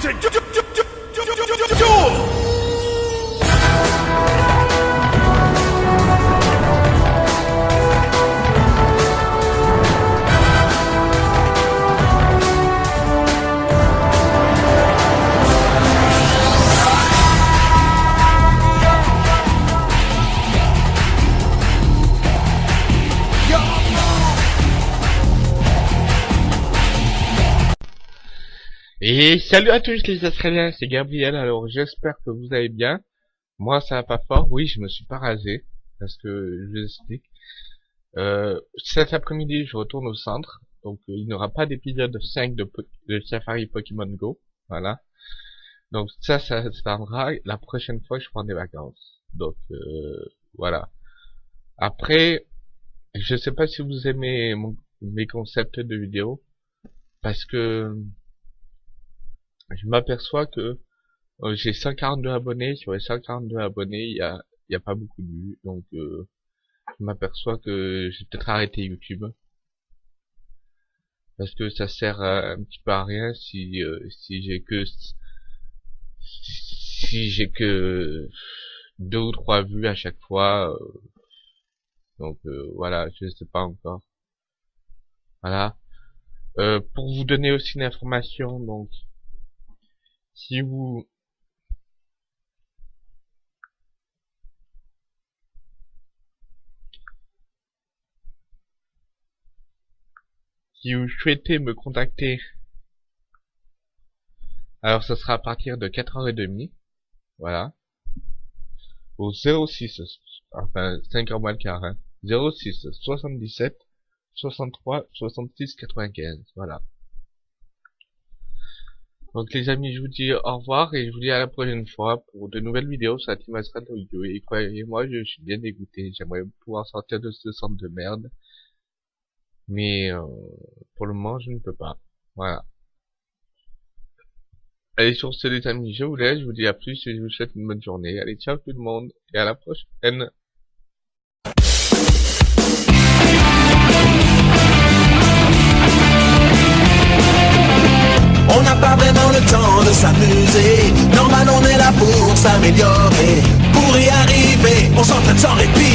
to do. do, do. Et salut à tous les Australiens, c'est Gabriel, alors j'espère que vous allez bien. Moi ça va pas fort, oui je me suis pas rasé, parce que je vous explique. Euh, cet après-midi je retourne au centre, donc euh, il n'y aura pas d'épisode 5 de, Safari Pokémon Go, voilà. Donc ça, ça se la prochaine fois je prends des vacances. Donc euh, voilà. Après, je sais pas si vous aimez mes concepts de vidéo, parce que je m'aperçois que euh, j'ai 142 abonnés, sur les 142 abonnés, il y a, y a pas beaucoup de vues, donc euh, je m'aperçois que j'ai peut-être arrêté YouTube. Parce que ça sert un petit peu à rien si euh, si j'ai que si j'ai que deux ou trois vues à chaque fois. donc voilà, je sais pas encore. Voilà. pour vous donner aussi une information, donc si vous si vous souhaitez me contacter alors ça sera à partir de 4h30 voilà. Au 06 enfin 5h moins le quart hein, 06 77 63 66 95 voilà donc les amis, je vous dis au revoir et je vous dis à la prochaine fois pour de nouvelles vidéos sur la Team Astral Audio. Et croyez-moi, je suis bien dégoûté. J'aimerais pouvoir sortir de ce centre de merde. Mais euh, pour le moment, je ne peux pas. Voilà. Allez, sur ce les amis, je vous laisse. Je vous dis à plus et je vous souhaite une bonne journée. Allez, ciao tout le monde et à la prochaine. S'amuser. Normal on est là pour s'améliorer. Pour y arriver, on s'entraîne sans répit